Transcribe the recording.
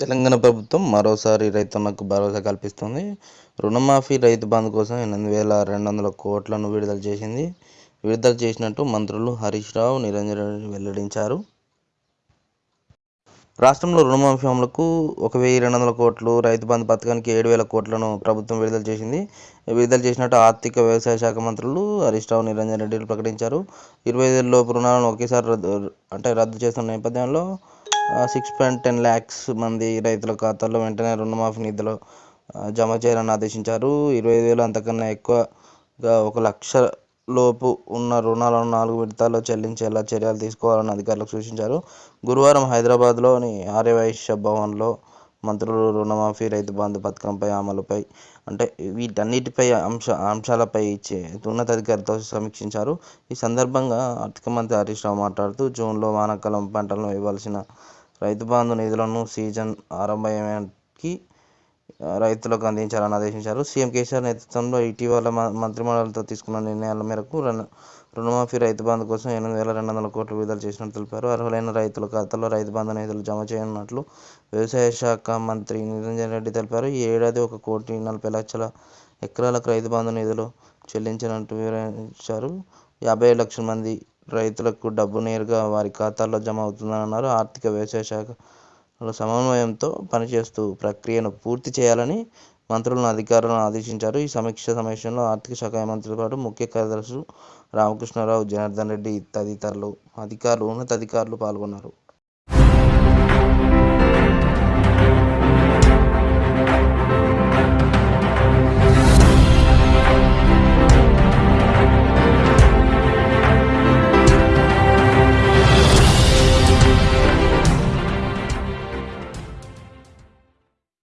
తెలంగాణ ప్రభుత్వం మరోసారి రైతన్నకు భరోసా కల్పిస్తోంది. రుణమాఫీ, రైతు బంధు కోసం ఎనిమిది వేల రెండు వందల కోట్లను విడుదల చేసింది. విడుదల చేసినట్టు మంత్రులు హరీష్ రావు, నిరంజన్ రెడ్డి వెల్లడించారు. రాష్ట్రంలో రుణమాఫీ అమలుకు ఒక వెయ్యి రెండు వందల కోట్లు, రైతు బంధు పథకానికి ఏడు వేల కోట్లను ప్రభుత్వం విడుదల చేసింది. విడుదల చేసినట్టు ఆర్థిక, వ్యవసాయ శాఖ మంత్రులు హరీష్ రావు, నిరంజన్ రెడ్డిలు ప్రకటించారు. ఇరవై ఐదేళ్ళ లోపు రుణాలను ఒకేసారి రద్దు అంటే రద్దు చేస్తున్న నేపథ్యంలో సిక్స్ పాయింట్ టెన్ ల్యాక్స్ మంది రైతుల ఖాతాల్లో వెంటనే రుణమాఫీ నిధులు జమ చేయాలని ఆదేశించారు. ఇరవై ఐదు వేలు అంతకన్నా ఎక్కువగా ఒక లక్ష లోపు ఉన్న రుణాలను నాలుగు విడతల్లో చెల్లించేలా చర్యలు తీసుకోవాలని అధికారులకు సూచించారు. గురువారం హైదరాబాద్లోని ఆర్యవైశ్య భవన్లో మంత్రులు రుణమాఫీ, రైతు బంధు పథకంపై అమలుపై అంటే వీటన్నిటిపై అంశ అంశాలపై ఇచ్చే ఉన్నతాధికారితో సమీక్షించారు. ఈ సందర్భంగా ఆర్థిక మంత్రి హరీష్ రావు మాట్లాడుతూ జూన్లో వానాకాలం పంటలను ఇవ్వాల్సిన రైతు బంధు నిధులను సీజన్ ఆరంభమయ్యేనాటికి రైతులకు అందించాలని ఆదేశించారు. సీఎం కేసీఆర్ నేతృత్వంలో ఇటీవల మంత్రిమండలితో తీసుకున్న నిర్ణయాల మేరకు రుణమాఫీ, రైతు బంధు కోసం ఎనిమిది వేల రెండు వందల కోట్లు విడుదల చేసినట్టు తెలిపారు. అర్హులైన రైతుల ఖాతాల్లో రైతు బంధు నిధులు జమ చేయనున్నట్లు వ్యవసాయ శాఖ మంత్రి నిరంజన్ రెడ్డి తెలిపారు. ఈ ఏడాది ఒక కోటి నలభై లక్షల ఎకరాలకు రైతు బంధు నిధులు చెల్లించినట్టు వివరించారు. యాభై లక్షల మంది రైతులకు డబ్బు నేరుగా వారి ఖాతాల్లో జమ అవుతుందన్నారు. ఆర్థిక, వ్యవసాయ శాఖ సమన్వయంతో పనిచేస్తూ ప్రక్రియను పూర్తి చేయాలని మంత్రులను, అధికారులను ఆదేశించారు. ఈ సమీక్ష సమావేశంలో ఆర్థిక శాఖ మంత్రితో పాటు ముఖ్య కార్యదర్శులు రామకృష్ణారావు, జనార్దన్ రెడ్డి తదితరులు అధికారులు, ఉన్నతాధికారులు పాల్గొన్నారు.